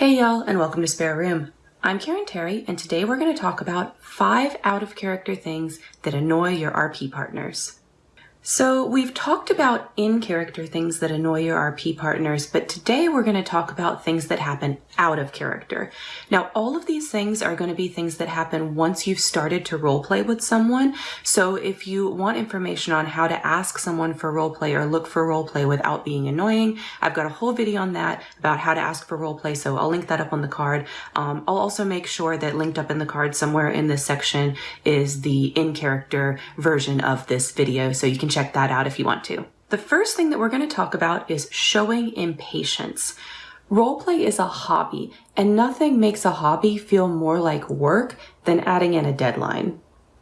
Hey y'all, and welcome to Spare Room. I'm Karen Terry, and today we're going to talk about five out of character things that annoy your RP partners. So we've talked about in-character things that annoy your RP partners, but today we're going to talk about things that happen out of character. Now, all of these things are going to be things that happen once you've started to roleplay with someone. So if you want information on how to ask someone for roleplay or look for roleplay without being annoying, I've got a whole video on that about how to ask for roleplay, so I'll link that up on the card. Um, I'll also make sure that linked up in the card somewhere in this section is the in-character version of this video, so you can check that out if you want to. The first thing that we're going to talk about is showing impatience. Roleplay is a hobby, and nothing makes a hobby feel more like work than adding in a deadline.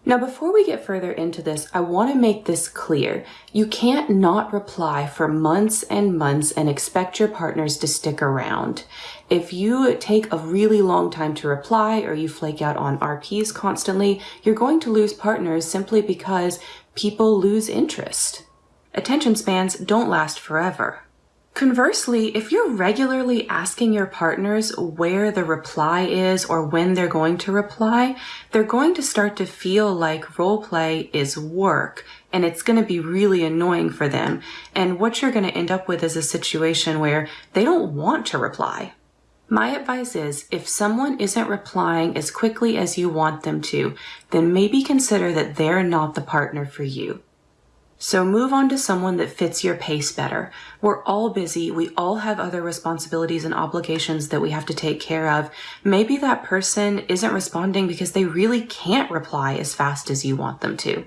Now, before we get further into this, I want to make this clear. You can't not reply for months and months and expect your partners to stick around. If you take a really long time to reply or you flake out on RPs constantly, you're going to lose partners simply because people lose interest. Attention spans don't last forever. Conversely, if you're regularly asking your partners where the reply is or when they're going to reply, they're going to start to feel like role play is work and it's going to be really annoying for them. And what you're going to end up with is a situation where they don't want to reply. My advice is if someone isn't replying as quickly as you want them to, then maybe consider that they're not the partner for you. So move on to someone that fits your pace better. We're all busy. We all have other responsibilities and obligations that we have to take care of. Maybe that person isn't responding because they really can't reply as fast as you want them to.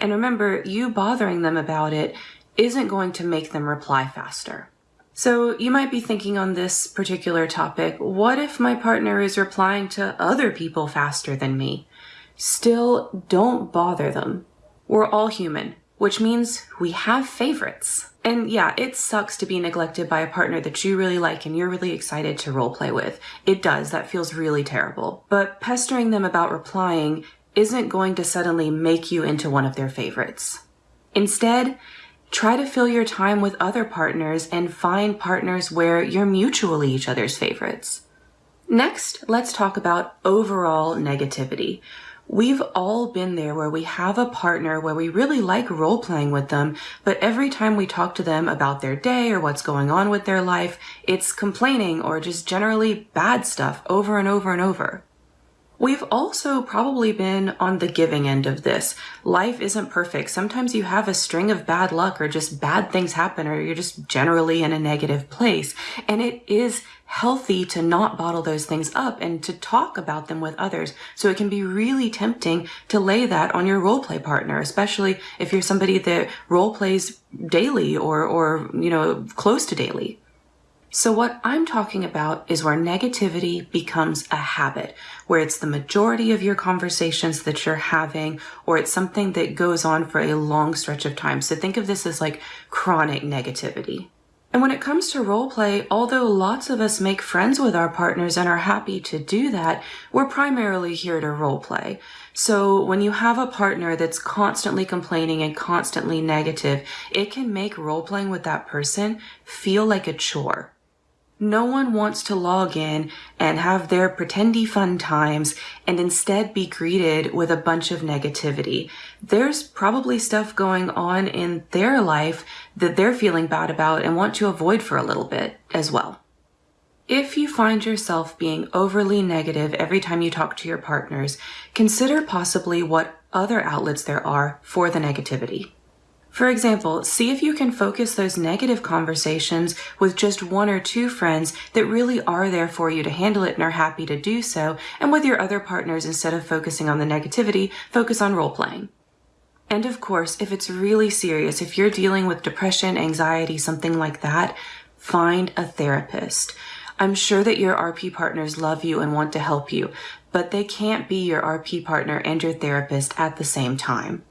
And remember, you bothering them about it isn't going to make them reply faster. So you might be thinking on this particular topic, what if my partner is replying to other people faster than me? Still, don't bother them. We're all human, which means we have favorites. And yeah, it sucks to be neglected by a partner that you really like and you're really excited to roleplay with. It does, that feels really terrible. But pestering them about replying isn't going to suddenly make you into one of their favorites. Instead, Try to fill your time with other partners and find partners where you're mutually each other's favorites. Next, let's talk about overall negativity. We've all been there where we have a partner where we really like role playing with them, but every time we talk to them about their day or what's going on with their life, it's complaining or just generally bad stuff over and over and over. We've also probably been on the giving end of this. Life isn't perfect. Sometimes you have a string of bad luck or just bad things happen or you're just generally in a negative place. And it is healthy to not bottle those things up and to talk about them with others. So it can be really tempting to lay that on your role play partner, especially if you're somebody that role plays daily or, or, you know, close to daily. So what I'm talking about is where negativity becomes a habit, where it's the majority of your conversations that you're having, or it's something that goes on for a long stretch of time. So think of this as like chronic negativity. And when it comes to role play, although lots of us make friends with our partners and are happy to do that, we're primarily here to role play. So when you have a partner that's constantly complaining and constantly negative, it can make role playing with that person feel like a chore. No one wants to log in and have their pretendy fun times and instead be greeted with a bunch of negativity. There's probably stuff going on in their life that they're feeling bad about and want to avoid for a little bit as well. If you find yourself being overly negative every time you talk to your partners, consider possibly what other outlets there are for the negativity. For example, see if you can focus those negative conversations with just one or two friends that really are there for you to handle it and are happy to do so, and with your other partners, instead of focusing on the negativity, focus on role playing. And of course, if it's really serious, if you're dealing with depression, anxiety, something like that, find a therapist. I'm sure that your RP partners love you and want to help you, but they can't be your RP partner and your therapist at the same time.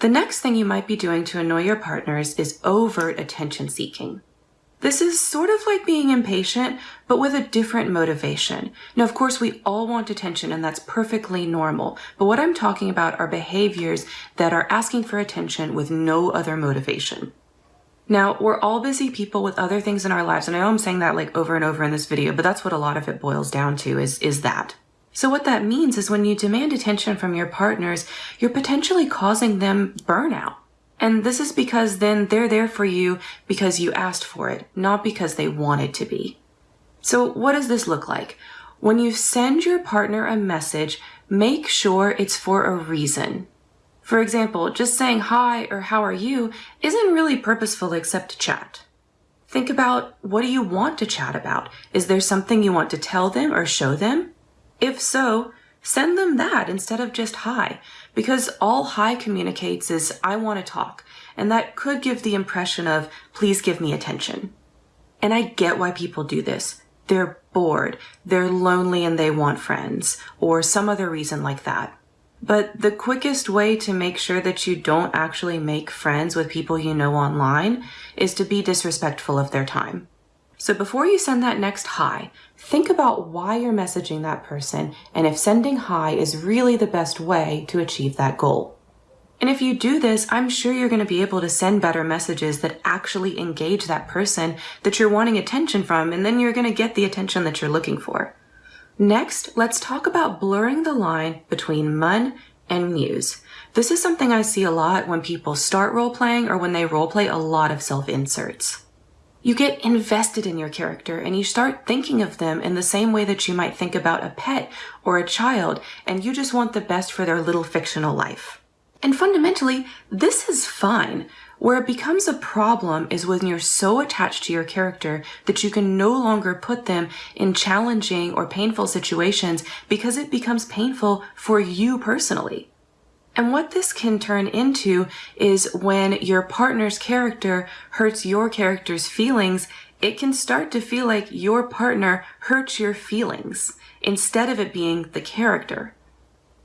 The next thing you might be doing to annoy your partners is overt attention seeking. This is sort of like being impatient, but with a different motivation. Now, of course, we all want attention and that's perfectly normal. But what I'm talking about are behaviors that are asking for attention with no other motivation. Now, we're all busy people with other things in our lives, and I know I'm saying that like over and over in this video, but that's what a lot of it boils down to is, is that. So what that means is when you demand attention from your partners, you're potentially causing them burnout. And this is because then they're there for you because you asked for it, not because they wanted to be. So what does this look like? When you send your partner a message, make sure it's for a reason. For example, just saying hi or how are you isn't really purposeful except to chat. Think about what do you want to chat about? Is there something you want to tell them or show them? If so, send them that instead of just hi, because all hi communicates is I want to talk, and that could give the impression of please give me attention. And I get why people do this. They're bored, they're lonely and they want friends, or some other reason like that. But the quickest way to make sure that you don't actually make friends with people you know online is to be disrespectful of their time. So before you send that next hi, think about why you're messaging that person and if sending hi is really the best way to achieve that goal. And if you do this, I'm sure you're going to be able to send better messages that actually engage that person that you're wanting attention from, and then you're going to get the attention that you're looking for. Next, let's talk about blurring the line between mun and muse. This is something I see a lot when people start role-playing or when they role-play a lot of self-inserts. You get invested in your character and you start thinking of them in the same way that you might think about a pet or a child, and you just want the best for their little fictional life. And fundamentally, this is fine. Where it becomes a problem is when you're so attached to your character that you can no longer put them in challenging or painful situations because it becomes painful for you personally. And what this can turn into is when your partner's character hurts your character's feelings, it can start to feel like your partner hurts your feelings instead of it being the character.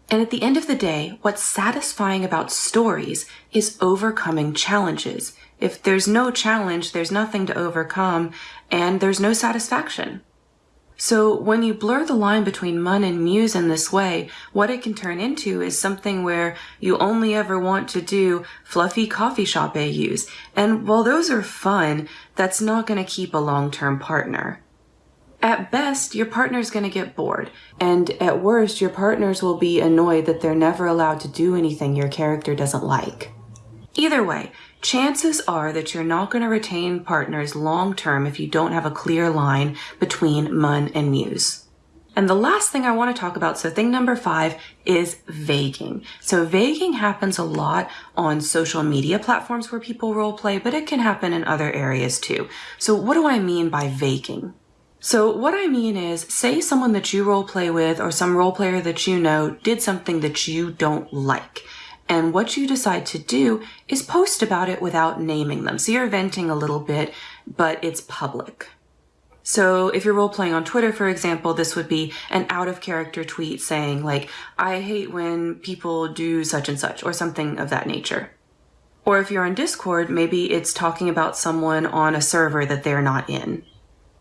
And at the end of the day, what's satisfying about stories is overcoming challenges. If there's no challenge, there's nothing to overcome, and there's no satisfaction. So when you blur the line between mun and muse in this way, what it can turn into is something where you only ever want to do fluffy coffee shop AUs. And while those are fun, that's not going to keep a long-term partner. At best, your partner's going to get bored. And at worst, your partners will be annoyed that they're never allowed to do anything your character doesn't like. Either way, chances are that you're not going to retain partners long term if you don't have a clear line between Mun and Muse. And the last thing I want to talk about, so thing number five, is vaguing. So vaguing happens a lot on social media platforms where people role play, but it can happen in other areas too. So what do I mean by vaguing? So what I mean is, say someone that you role play with or some role player that you know did something that you don't like. And what you decide to do is post about it without naming them. So you're venting a little bit, but it's public. So if you're role playing on Twitter, for example, this would be an out of character tweet saying like, I hate when people do such and such or something of that nature. Or if you're on Discord, maybe it's talking about someone on a server that they're not in.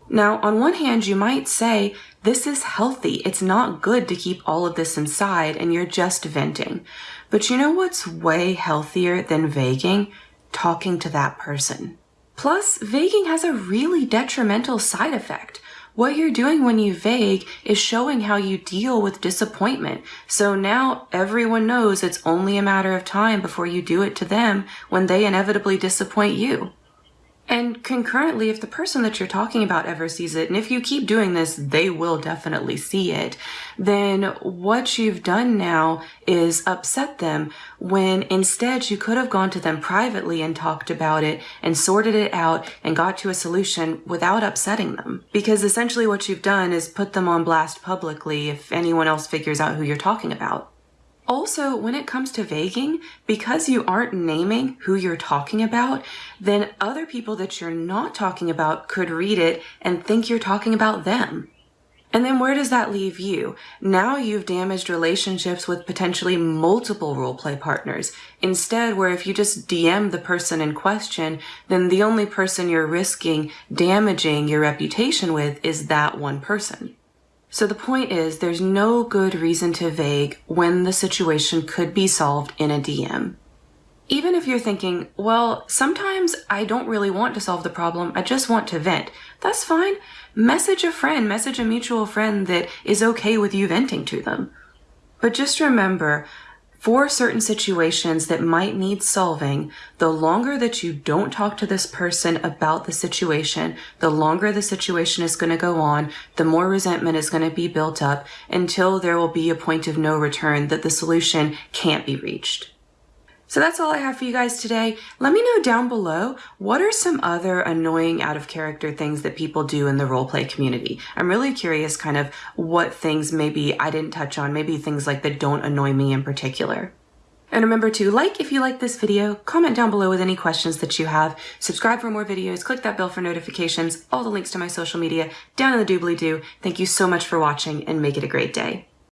Now, on one hand, you might say, this is healthy. It's not good to keep all of this inside and you're just venting. But you know what's way healthier than vaguing? Talking to that person. Plus, vaguing has a really detrimental side effect. What you're doing when you vague is showing how you deal with disappointment. So now everyone knows it's only a matter of time before you do it to them when they inevitably disappoint you. And concurrently, if the person that you're talking about ever sees it, and if you keep doing this, they will definitely see it, then what you've done now is upset them when instead you could have gone to them privately and talked about it and sorted it out and got to a solution without upsetting them. Because essentially what you've done is put them on blast publicly if anyone else figures out who you're talking about. Also, when it comes to vaguing, because you aren't naming who you're talking about, then other people that you're not talking about could read it and think you're talking about them. And then where does that leave you? Now you've damaged relationships with potentially multiple roleplay partners. Instead, where if you just DM the person in question, then the only person you're risking damaging your reputation with is that one person. So the point is there's no good reason to vague when the situation could be solved in a DM. Even if you're thinking, well, sometimes I don't really want to solve the problem, I just want to vent. That's fine. Message a friend, message a mutual friend that is okay with you venting to them. But just remember, for certain situations that might need solving, the longer that you don't talk to this person about the situation, the longer the situation is going to go on, the more resentment is going to be built up until there will be a point of no return that the solution can't be reached. So that's all I have for you guys today. Let me know down below, what are some other annoying out of character things that people do in the roleplay community? I'm really curious kind of what things maybe I didn't touch on, maybe things like that don't annoy me in particular. And remember to like if you like this video, comment down below with any questions that you have, subscribe for more videos, click that bell for notifications, all the links to my social media down in the doobly-doo. Thank you so much for watching and make it a great day.